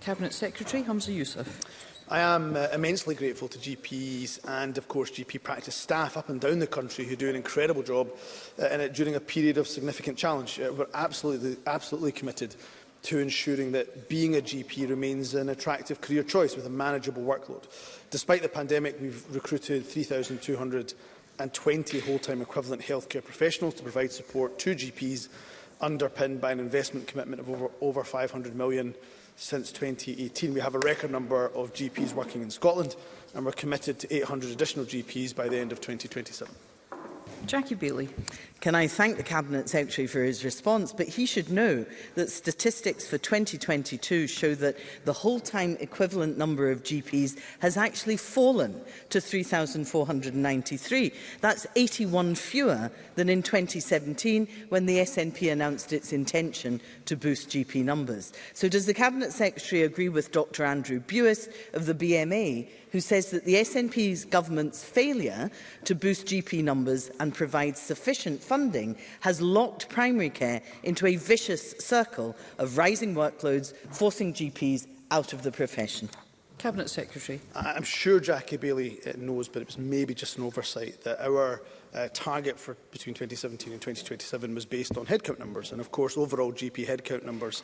Cabinet Secretary Hamza Youssef. I am uh, immensely grateful to GPs and, of course, GP practice staff up and down the country who do an incredible job uh, in it during a period of significant challenge. Uh, we're absolutely, absolutely committed to ensuring that being a GP remains an attractive career choice with a manageable workload. Despite the pandemic, we've recruited 3,220 whole-time equivalent healthcare professionals to provide support to GPs, underpinned by an investment commitment of over, over 500 million since 2018. We have a record number of GPs working in Scotland, and we're committed to 800 additional GPs by the end of 2027. Jackie Bailey. Can I thank the Cabinet Secretary for his response, but he should know that statistics for 2022 show that the whole-time equivalent number of GPs has actually fallen to 3,493. That's 81 fewer than in 2017 when the SNP announced its intention to boost GP numbers. So does the Cabinet Secretary agree with Dr Andrew Buist of the BMA, who says that the SNP's government's failure to boost GP numbers and and provides sufficient funding has locked primary care into a vicious circle of rising workloads, forcing GPs out of the profession. Cabinet Secretary. I'm sure Jackie Bailey uh, knows, but it was maybe just an oversight, that our uh, target for between 2017 and 2027 was based on headcount numbers. And of course, overall GP headcount numbers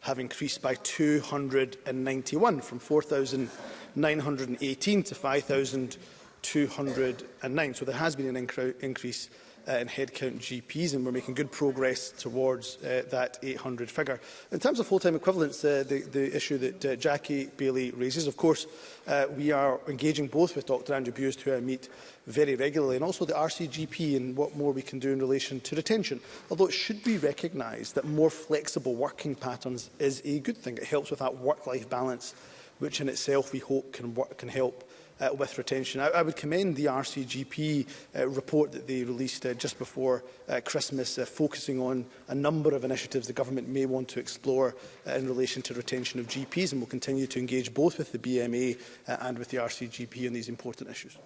have increased by 291 from 4,918 to 5,000 209. So there has been an increase uh, in headcount GPs, and we're making good progress towards uh, that 800 figure. In terms of full-time equivalents, uh, the, the issue that uh, Jackie Bailey raises, of course, uh, we are engaging both with Dr Andrew Buist, who I meet very regularly, and also the RCGP and what more we can do in relation to retention. Although it should be recognised that more flexible working patterns is a good thing. It helps with that work-life balance, which in itself we hope can, work, can help uh, with retention. I, I would commend the RCGP uh, report that they released uh, just before uh, Christmas, uh, focusing on a number of initiatives the government may want to explore uh, in relation to retention of GPs, and will continue to engage both with the BMA uh, and with the RCGP on these important issues.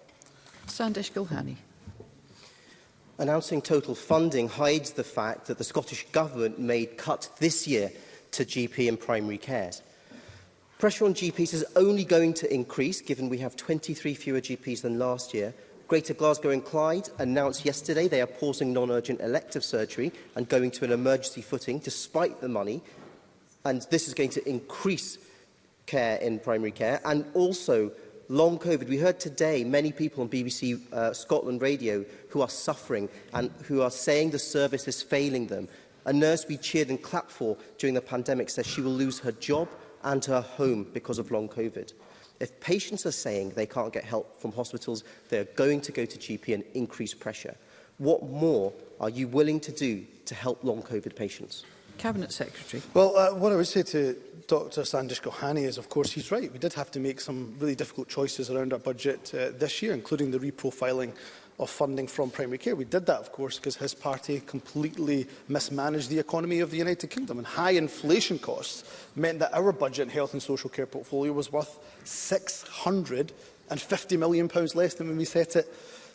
Sandesh Gulhani. Announcing total funding hides the fact that the Scottish Government made cuts this year to GP and primary cares. Pressure on GPs is only going to increase, given we have 23 fewer GPs than last year. Greater Glasgow and Clyde announced yesterday they are pausing non-urgent elective surgery and going to an emergency footing, despite the money. And this is going to increase care in primary care. And also, long COVID. We heard today many people on BBC uh, Scotland Radio who are suffering and who are saying the service is failing them. A nurse we cheered and clapped for during the pandemic says she will lose her job, and to her home because of long COVID. If patients are saying they can't get help from hospitals, they're going to go to GP and increase pressure. What more are you willing to do to help long COVID patients? Cabinet Secretary. Well, uh, what I would say to Dr Sandish Gohani is, of course, he's right. We did have to make some really difficult choices around our budget uh, this year, including the reprofiling of funding from primary care. We did that, of course, because his party completely mismanaged the economy of the United Kingdom. And high inflation costs meant that our budget health and social care portfolio was worth £650 million less than when we set it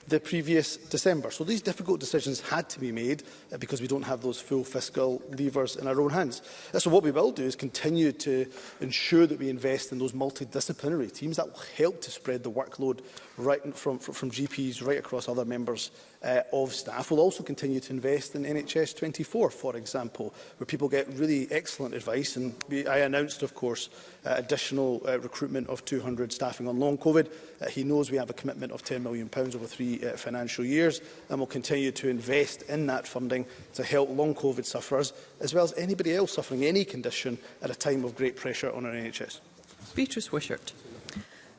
the previous December. So these difficult decisions had to be made uh, because we don't have those full fiscal levers in our own hands. Uh, so what we will do is continue to ensure that we invest in those multidisciplinary teams that will help to spread the workload right from, from, from GPs right across other members uh, of staff. We'll also continue to invest in NHS 24, for example, where people get really excellent advice. And we, I announced, of course, uh, additional uh, recruitment of 200 staffing on long COVID. Uh, he knows we have a commitment of £10 million pounds over three uh, financial years, and we'll continue to invest in that funding to help long COVID sufferers, as well as anybody else suffering any condition at a time of great pressure on our NHS. Beatrice Wishart.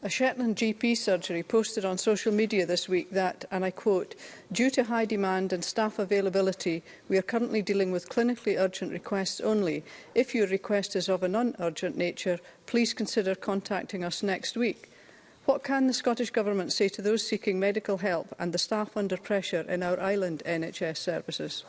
A Shetland GP surgery posted on social media this week that, and I quote, due to high demand and staff availability, we are currently dealing with clinically urgent requests only. If your request is of a non-urgent nature, please consider contacting us next week. What can the Scottish Government say to those seeking medical help and the staff under pressure in our island NHS services?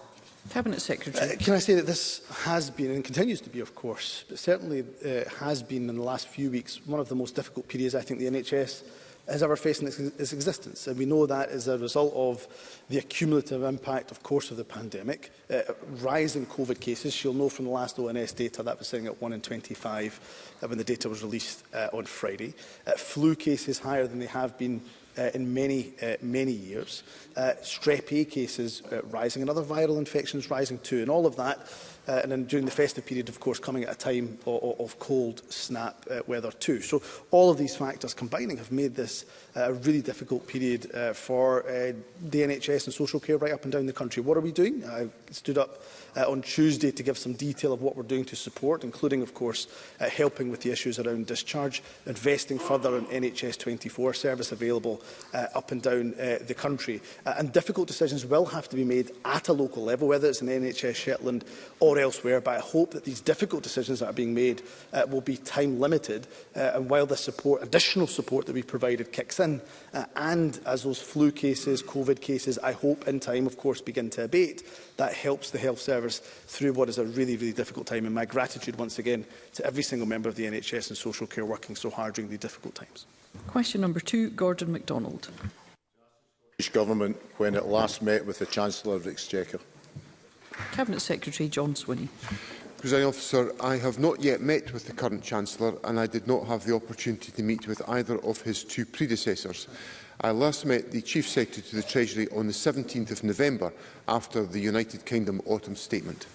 Cabinet Secretary. Uh, can I say that this has been, and continues to be of course, but certainly uh, has been in the last few weeks, one of the most difficult periods I think the NHS has ever faced in its, its existence. And we know that as a result of the accumulative impact, of course, of the pandemic, uh, rising COVID cases. You'll know from the last ONS data that was sitting at 1 in 25 uh, when the data was released uh, on Friday. Uh, flu cases higher than they have been uh, in many, uh, many years. Uh, strep A e cases uh, rising and other viral infections rising too. And all of that uh, and then during the festive period, of course, coming at a time of, of cold snap uh, weather too. So all of these factors combining have made this uh, a really difficult period uh, for uh, the NHS and social care right up and down the country. What are we doing? I stood up uh, on Tuesday to give some detail of what we're doing to support, including, of course, uh, helping with the issues around discharge, investing further in NHS 24 service available uh, up and down uh, the country. Uh, and difficult decisions will have to be made at a local level, whether it's in NHS Shetland or elsewhere, but I hope that these difficult decisions that are being made uh, will be time limited. Uh, and while the support, additional support that we provided kicks in, uh, and as those flu cases, COVID cases, I hope in time, of course, begin to abate, that helps the health service service through what is a really, really difficult time. And my gratitude once again to every single member of the NHS and social care working so hard during the difficult times. Question number two, Gordon MacDonald. British Government when it last met with the Chancellor of the Exchequer? Cabinet Secretary John Swinney. Presiding officer, I have not yet met with the current Chancellor and I did not have the opportunity to meet with either of his two predecessors. I last met the Chief Secretary to the Treasury on the 17th of November after the United Kingdom Autumn Statement.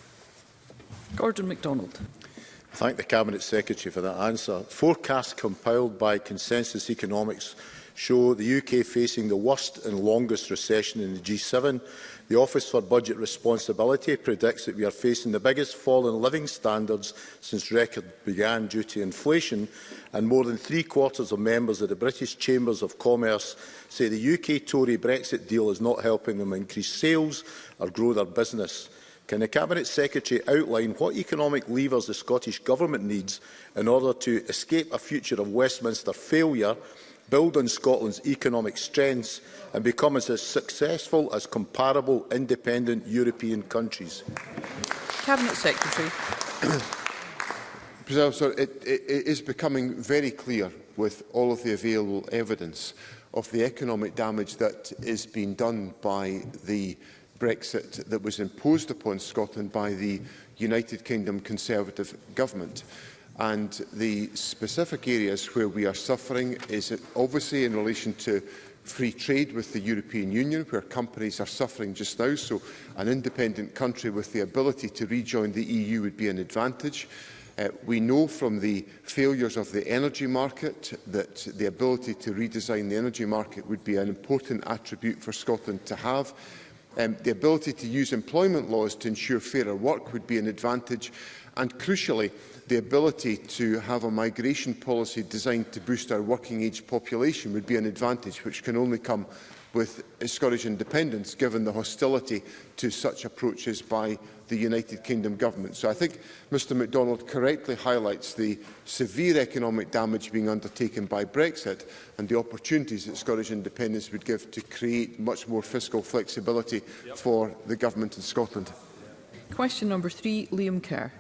Gordon MacDonald. I thank the Cabinet Secretary for that answer. Forecasts compiled by Consensus Economics show the UK facing the worst and longest recession in the G7. The Office for Budget Responsibility predicts that we are facing the biggest fall in living standards since record began due to inflation, and more than three-quarters of members of the British Chambers of Commerce say the UK Tory Brexit deal is not helping them increase sales or grow their business. Can the Cabinet Secretary outline what economic levers the Scottish Government needs in order to escape a future of Westminster failure build on Scotland's economic strengths and become as successful as comparable independent European countries? Cabinet Secretary. Sir, it, it, it is becoming very clear with all of the available evidence of the economic damage that is being done by the Brexit that was imposed upon Scotland by the United Kingdom Conservative government. And the specific areas where we are suffering is obviously in relation to free trade with the European Union, where companies are suffering just now, so an independent country with the ability to rejoin the EU would be an advantage. Uh, we know from the failures of the energy market that the ability to redesign the energy market would be an important attribute for Scotland to have. Um, the ability to use employment laws to ensure fairer work would be an advantage. And crucially, the ability to have a migration policy designed to boost our working age population would be an advantage which can only come with Scottish independence, given the hostility to such approaches by the United Kingdom government. So I think Mr MacDonald correctly highlights the severe economic damage being undertaken by Brexit and the opportunities that Scottish independence would give to create much more fiscal flexibility yep. for the government in Scotland. Question number three, Liam Kerr.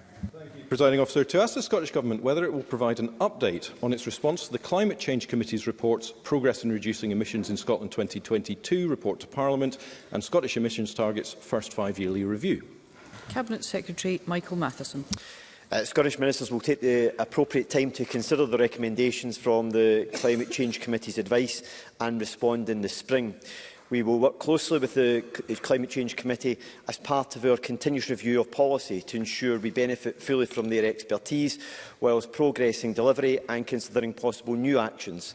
Presiding Officer, to ask the Scottish Government whether it will provide an update on its response to the Climate Change Committee's reports Progress in Reducing Emissions in Scotland 2022 report to Parliament and Scottish emissions targets first five-yearly review. Cabinet Secretary Michael Matheson. Uh, Scottish ministers will take the appropriate time to consider the recommendations from the Climate Change Committee's advice and respond in the spring. We will work closely with the Climate Change Committee as part of our continuous review of policy to ensure we benefit fully from their expertise whilst progressing delivery and considering possible new actions.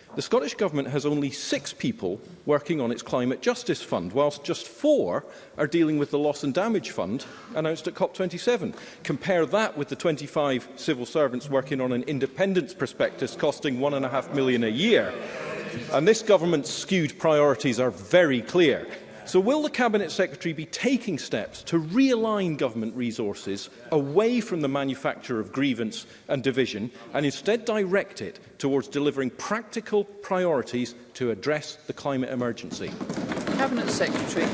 the Scottish Government has only six people working on its Climate Justice Fund, whilst just four are dealing with the Loss and Damage Fund announced at COP27. Compare that with the 25 civil servants working on an independence prospectus costing one and a half million a year. And this government's skewed priorities are very clear. So will the Cabinet Secretary be taking steps to realign government resources away from the manufacture of grievance and division and instead direct it towards delivering practical priorities to address the climate emergency? Cabinet Secretary.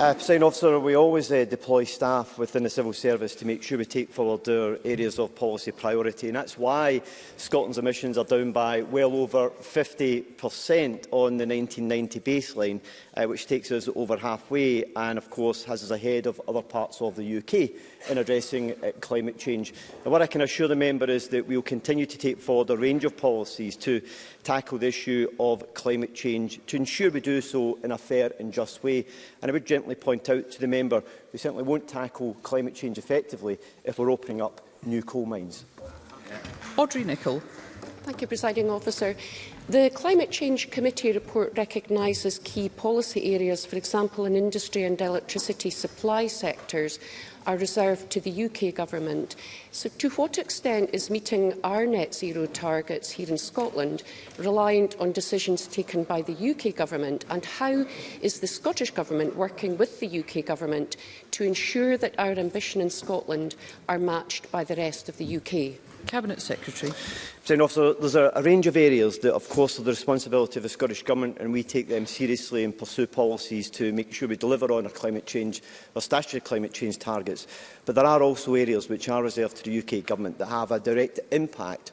Uh, President Officer, we always uh, deploy staff within the civil service to make sure we take forward our areas of policy priority. And that's why Scotland's emissions are down by well over 50% on the 1990 baseline, uh, which takes us over halfway and, of course, has us ahead of other parts of the UK in addressing uh, climate change. And what I can assure the member is that we will continue to take forward a range of policies to tackle the issue of climate change to ensure we do so in a fair and just way. And I would gently certainly point out to the member we certainly won't tackle climate change effectively if we're opening up new coal mines. Audrey Nicholl. Thank you, Presiding Officer. The Climate Change Committee report recognises key policy areas, for example, in industry and electricity supply sectors, are reserved to the UK government. So to what extent is meeting our net zero targets here in Scotland reliant on decisions taken by the UK government and how is the Scottish government working with the UK government to ensure that our ambition in Scotland are matched by the rest of the UK? Cabinet Secretary. President Officer, there's a, a range of areas that, of course, are the responsibility of the Scottish Government, and we take them seriously and pursue policies to make sure we deliver on our climate change, our statutory climate change targets. But there are also areas which are reserved to the UK Government that have a direct impact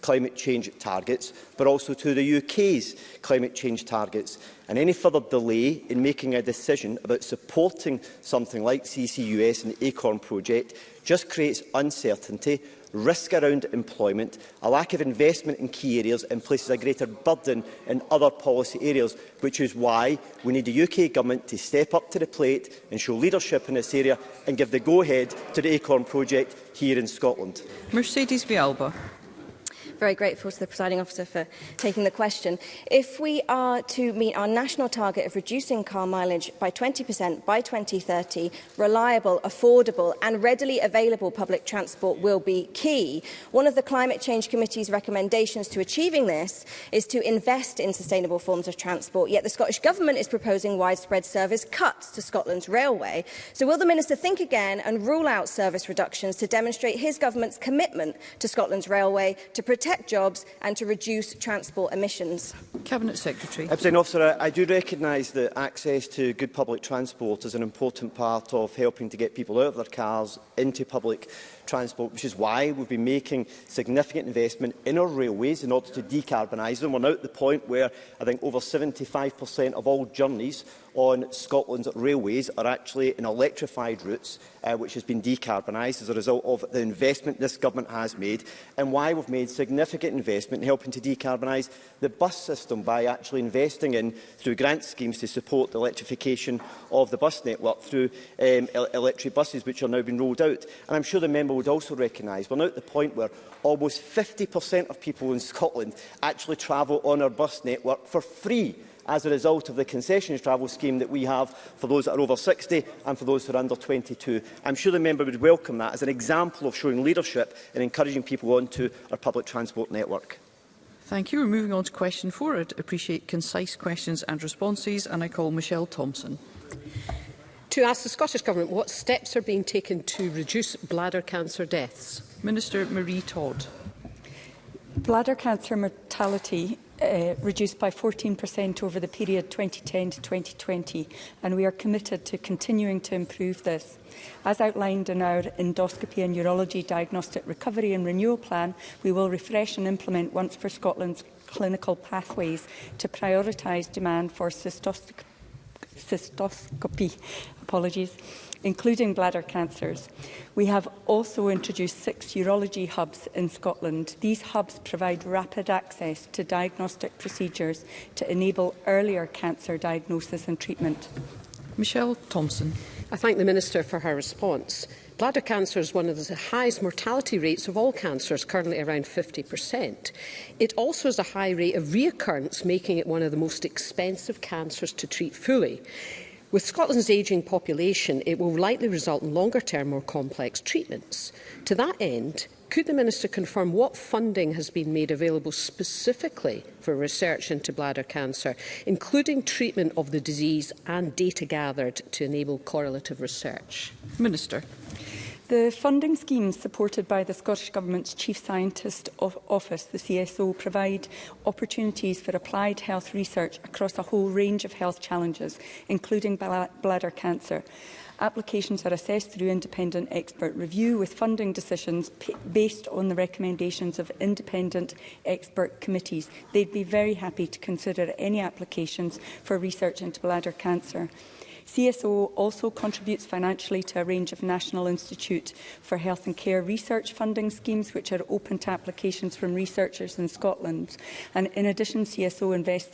climate change targets, but also to the UK's climate change targets. And any further delay in making a decision about supporting something like CCUS and the ACORN project just creates uncertainty risk around employment, a lack of investment in key areas and places a greater burden in other policy areas, which is why we need the UK Government to step up to the plate and show leadership in this area and give the go-ahead to the ACORN project here in Scotland. Mercedes Bialba very grateful to the presiding officer for taking the question. If we are to meet our national target of reducing car mileage by 20% by 2030, reliable, affordable and readily available public transport will be key. One of the Climate Change Committee's recommendations to achieving this is to invest in sustainable forms of transport, yet the Scottish Government is proposing widespread service cuts to Scotland's railway. So will the Minister think again and rule out service reductions to demonstrate his government's commitment to Scotland's railway to protect protect jobs and to reduce transport emissions. Cabinet Secretary. President Officer, I do recognise that access to good public transport is an important part of helping to get people out of their cars into public transport, which is why we've been making significant investment in our railways in order to decarbonise them. We're now at the point where I think over 75% of all journeys on Scotland's railways are actually in electrified routes, uh, which has been decarbonised as a result of the investment this government has made and why we've made significant investment in helping to decarbonise the bus system by actually investing in through grant schemes to support the electrification of the bus network through um, electric buses, which are now being rolled out. And I'm sure the member would also recognise, we're now at the point where almost 50% of people in Scotland actually travel on our bus network for free as a result of the concessions travel scheme that we have for those that are over 60 and for those who are under 22. I'm sure the member would welcome that as an example of showing leadership and encouraging people onto our public transport network. Thank you. We're moving on to question four. I appreciate concise questions and responses, and I call Michelle Thompson to ask the Scottish Government what steps are being taken to reduce bladder cancer deaths. Minister Marie Todd. Bladder cancer mortality uh, reduced by 14% over the period 2010 to 2020, and we are committed to continuing to improve this. As outlined in our endoscopy and urology diagnostic recovery and renewal plan, we will refresh and implement Once for Scotland's clinical pathways to prioritise demand for cystoscopy cystoscopy, apologies, including bladder cancers. We have also introduced six urology hubs in Scotland. These hubs provide rapid access to diagnostic procedures to enable earlier cancer diagnosis and treatment. Michelle Thompson. I thank the Minister for her response. Bladder cancer is one of the highest mortality rates of all cancers, currently around 50%. It also has a high rate of reoccurrence, making it one of the most expensive cancers to treat fully. With Scotland's ageing population, it will likely result in longer-term, more complex treatments. To that end, Could the Minister confirm what funding has been made available specifically for research into bladder cancer, including treatment of the disease and data gathered to enable correlative research? Minister. The funding schemes supported by the Scottish Government's Chief Scientist of Office, the CSO, provide opportunities for applied health research across a whole range of health challenges, including bladder cancer. Applications are assessed through independent expert review with funding decisions based on the recommendations of independent expert committees. They'd be very happy to consider any applications for research into bladder cancer. CSO also contributes financially to a range of National Institute for Health and Care research funding schemes, which are open to applications from researchers in Scotland. And in addition, CSO invests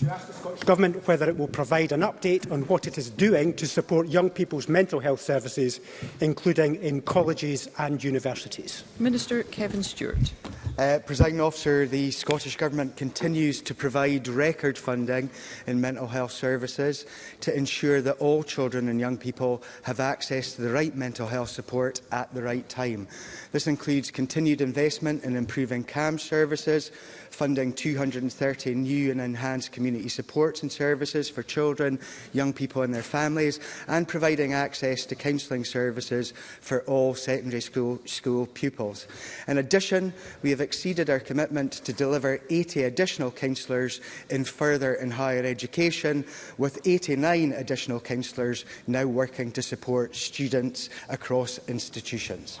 the Scottish Government whether it will provide an update on what it is doing to support young people's mental health services, including in colleges and universities. Minister Kevin Stewart. Uh, Presiding officer, the Scottish Government continues to provide record funding in mental health services to ensure that all children and young people have access to the right mental health support at the right time. This includes continued investment in improving CAM services, funding 230 new and enhanced community community supports and services for children, young people and their families, and providing access to counselling services for all secondary school, school pupils. In addition, we have exceeded our commitment to deliver 80 additional counsellors in further and higher education, with 89 additional counsellors now working to support students across institutions.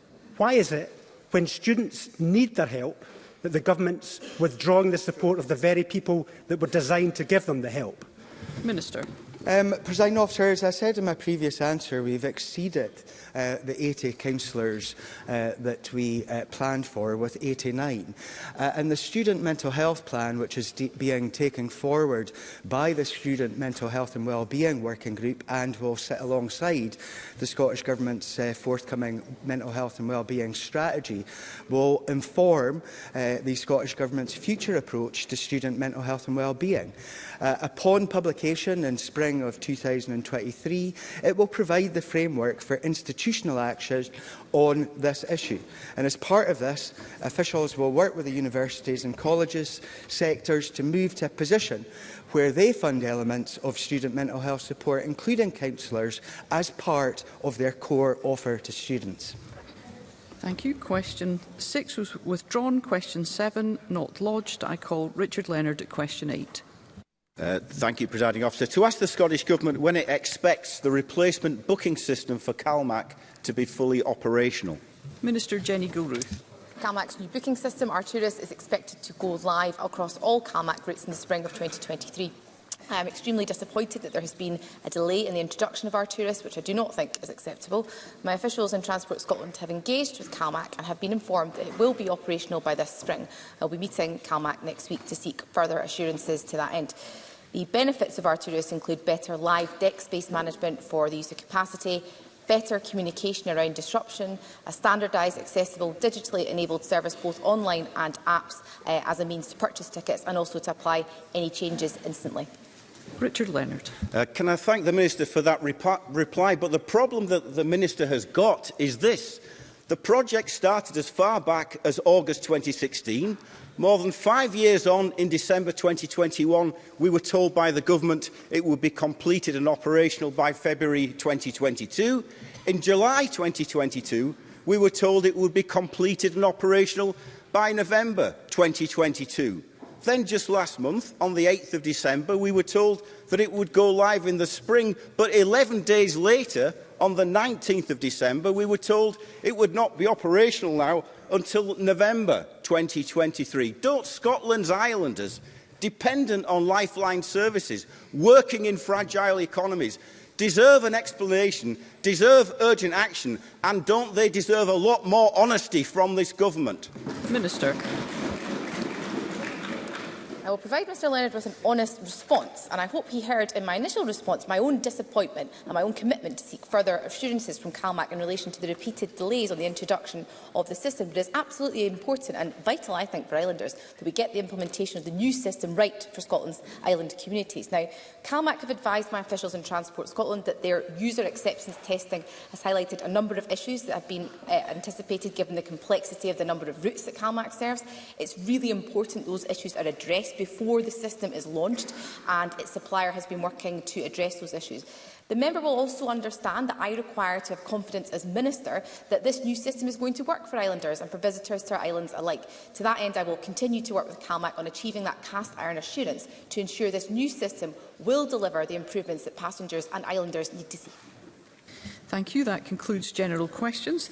why is it when students need their help that the government's withdrawing the support of the very people that were designed to give them the help? Minister. Um, President officer, as I said in my previous answer, we've exceeded uh, the 80 councillors uh, that we uh, planned for with 89. Uh, and the student mental health plan, which is being taken forward by the Student Mental Health and Wellbeing Working Group and will sit alongside the Scottish Government's uh, forthcoming mental health and wellbeing strategy, will inform uh, the Scottish Government's future approach to student mental health and wellbeing. Uh, upon publication in spring spring of 2023, it will provide the framework for institutional action on this issue. And as part of this, officials will work with the universities and colleges sectors to move to a position where they fund elements of student mental health support, including counsellors, as part of their core offer to students. Thank you. Question 6 was withdrawn. Question 7 not lodged. I call Richard Leonard at question 8. Uh, thank you, Presiding Officer. To ask the Scottish Government when it expects the replacement booking system for CalMac to be fully operational. Minister Jenny Gilruth. CalMac's new booking system, Arturus, is expected to go live across all CalMac routes in the spring of 2023. I am extremely disappointed that there has been a delay in the introduction of Arturus, which I do not think is acceptable. My officials in Transport Scotland have engaged with CalMac and have been informed that it will be operational by this spring. I will be meeting CalMac next week to seek further assurances to that end. The benefits of Arterios include better live deck space management for the user capacity, better communication around disruption, a standardised, accessible, digitally enabled service both online and apps uh, as a means to purchase tickets and also to apply any changes instantly. Richard Leonard. Uh, can I thank the Minister for that reply, but the problem that the Minister has got is this. The project started as far back as August 2016. More than five years on, in December 2021, we were told by the government it would be completed and operational by February 2022. In July 2022, we were told it would be completed and operational by November 2022. Then just last month, on the 8th of December, we were told that it would go live in the spring, but 11 days later, on the 19th of December, we were told it would not be operational now until November 2023. Don't Scotland's islanders, dependent on lifeline services, working in fragile economies, deserve an explanation, deserve urgent action, and don't they deserve a lot more honesty from this government? Minister. I will provide Mr Leonard with an honest response, and I hope he heard in my initial response my own disappointment and my own commitment to seek further assurances from CalMac in relation to the repeated delays on the introduction of the system. But it is absolutely important and vital, I think, for islanders that we get the implementation of the new system right for Scotland's island communities. Now, CalMac have advised my officials in Transport Scotland that their user acceptance testing has highlighted a number of issues that have been uh, anticipated given the complexity of the number of routes that CalMac serves. It's really important those issues are addressed before the system is launched and its supplier has been working to address those issues. The member will also understand that I require to have confidence as Minister that this new system is going to work for islanders and for visitors to our islands alike. To that end, I will continue to work with CalMac on achieving that cast iron assurance to ensure this new system will deliver the improvements that passengers and islanders need to see. Thank you. That concludes general questions.